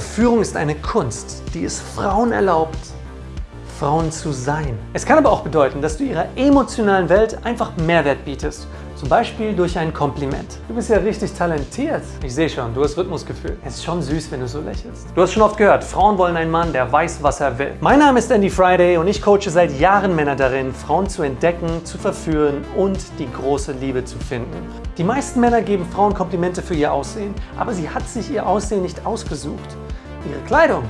Verführung ist eine Kunst, die es Frauen erlaubt, Frauen zu sein. Es kann aber auch bedeuten, dass du ihrer emotionalen Welt einfach Mehrwert bietest. Zum Beispiel durch ein Kompliment. Du bist ja richtig talentiert. Ich sehe schon, du hast Rhythmusgefühl. Es ist schon süß, wenn du so lächelst. Du hast schon oft gehört, Frauen wollen einen Mann, der weiß, was er will. Mein Name ist Andy Friday und ich coache seit Jahren Männer darin, Frauen zu entdecken, zu verführen und die große Liebe zu finden. Die meisten Männer geben Frauen Komplimente für ihr Aussehen, aber sie hat sich ihr Aussehen nicht ausgesucht. Ihre Kleidung,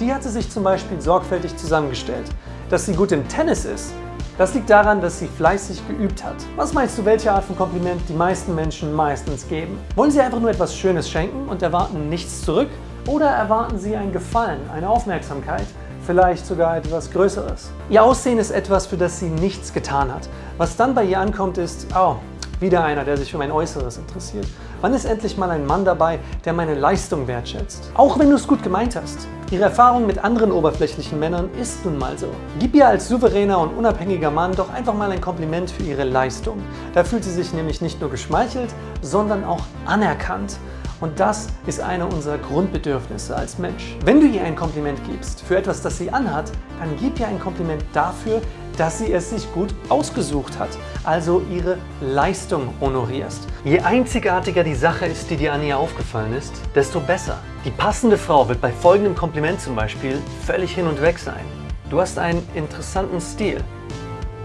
die hat sie sich zum Beispiel sorgfältig zusammengestellt. Dass sie gut im Tennis ist, das liegt daran, dass sie fleißig geübt hat. Was meinst du, welche Art von Kompliment die meisten Menschen meistens geben? Wollen sie einfach nur etwas Schönes schenken und erwarten nichts zurück? Oder erwarten sie ein Gefallen, eine Aufmerksamkeit, vielleicht sogar etwas Größeres? Ihr Aussehen ist etwas, für das sie nichts getan hat. Was dann bei ihr ankommt ist, oh, wieder einer, der sich für mein Äußeres interessiert. Wann ist endlich mal ein Mann dabei, der meine Leistung wertschätzt? Auch wenn du es gut gemeint hast. Ihre Erfahrung mit anderen oberflächlichen Männern ist nun mal so. Gib ihr als souveräner und unabhängiger Mann doch einfach mal ein Kompliment für ihre Leistung. Da fühlt sie sich nämlich nicht nur geschmeichelt, sondern auch anerkannt. Und das ist eine unserer Grundbedürfnisse als Mensch. Wenn du ihr ein Kompliment gibst für etwas, das sie anhat, dann gib ihr ein Kompliment dafür, dass sie es sich gut ausgesucht hat, also ihre Leistung honorierst. Je einzigartiger die Sache ist, die dir an ihr aufgefallen ist, desto besser. Die passende Frau wird bei folgendem Kompliment zum Beispiel völlig hin und weg sein. Du hast einen interessanten Stil,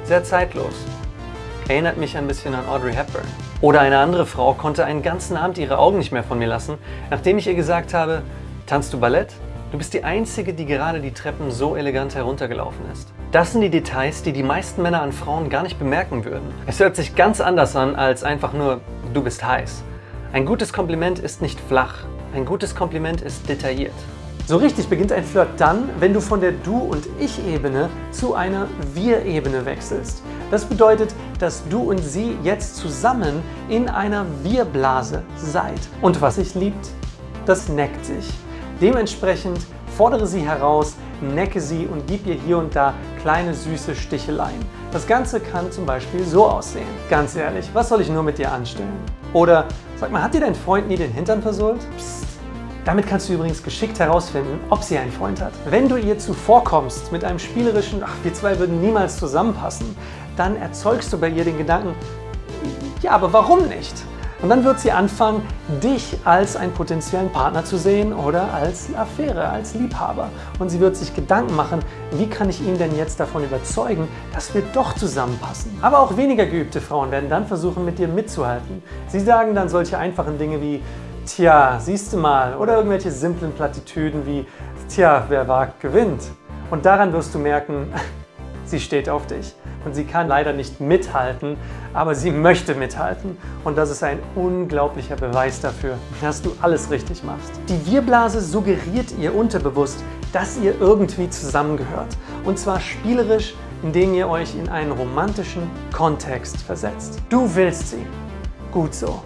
sehr zeitlos. Erinnert mich ein bisschen an Audrey Hepburn. Oder eine andere Frau konnte einen ganzen Abend ihre Augen nicht mehr von mir lassen, nachdem ich ihr gesagt habe, tanzt du Ballett? Du bist die Einzige, die gerade die Treppen so elegant heruntergelaufen ist. Das sind die Details, die die meisten Männer an Frauen gar nicht bemerken würden. Es hört sich ganz anders an als einfach nur, du bist heiß. Ein gutes Kompliment ist nicht flach. Ein gutes Kompliment ist detailliert. So richtig beginnt ein Flirt dann, wenn du von der Du- und Ich-Ebene zu einer Wir-Ebene wechselst. Das bedeutet, dass du und sie jetzt zusammen in einer Wir-Blase seid. Und was sich liebt, das neckt sich. Dementsprechend fordere sie heraus, necke sie und gib ihr hier und da kleine süße Sticheleien. Das Ganze kann zum Beispiel so aussehen. Ganz ehrlich, was soll ich nur mit dir anstellen? Oder, sag mal, hat dir dein Freund nie den Hintern versohlt? Psst. Damit kannst du übrigens geschickt herausfinden, ob sie einen Freund hat. Wenn du ihr zuvorkommst mit einem spielerischen, ach, wir zwei würden niemals zusammenpassen, dann erzeugst du bei ihr den Gedanken, ja, aber warum nicht? Und dann wird sie anfangen, dich als einen potenziellen Partner zu sehen oder als Affäre, als Liebhaber. Und sie wird sich Gedanken machen, wie kann ich ihn denn jetzt davon überzeugen, dass wir doch zusammenpassen. Aber auch weniger geübte Frauen werden dann versuchen, mit dir mitzuhalten. Sie sagen dann solche einfachen Dinge wie, tja, siehst du mal, oder irgendwelche simplen Plattitüden wie, tja, wer wagt, gewinnt. Und daran wirst du merken, sie steht auf dich und sie kann leider nicht mithalten, aber sie möchte mithalten und das ist ein unglaublicher Beweis dafür, dass du alles richtig machst. Die Wir-Blase suggeriert ihr unterbewusst, dass ihr irgendwie zusammengehört und zwar spielerisch, indem ihr euch in einen romantischen Kontext versetzt. Du willst sie. Gut so.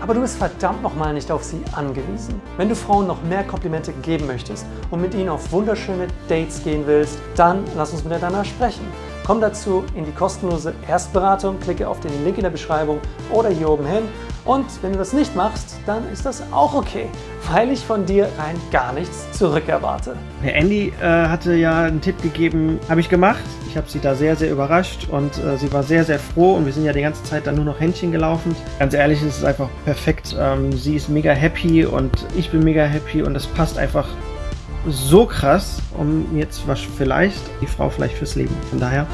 Aber du bist verdammt nochmal nicht auf sie angewiesen. Wenn du Frauen noch mehr Komplimente geben möchtest und mit ihnen auf wunderschöne Dates gehen willst, dann lass uns miteinander sprechen. Komm dazu in die kostenlose Erstberatung, klicke auf den Link in der Beschreibung oder hier oben hin. Und wenn du das nicht machst, dann ist das auch okay, weil ich von dir rein gar nichts zurückerwarte. Herr Andy äh, hatte ja einen Tipp gegeben, habe ich gemacht. Ich habe sie da sehr, sehr überrascht und äh, sie war sehr, sehr froh und wir sind ja die ganze Zeit dann nur noch Händchen gelaufen. Ganz ehrlich, es ist einfach perfekt. Ähm, sie ist mega happy und ich bin mega happy und es passt einfach so krass, um jetzt was vielleicht die Frau vielleicht fürs Leben. Von daher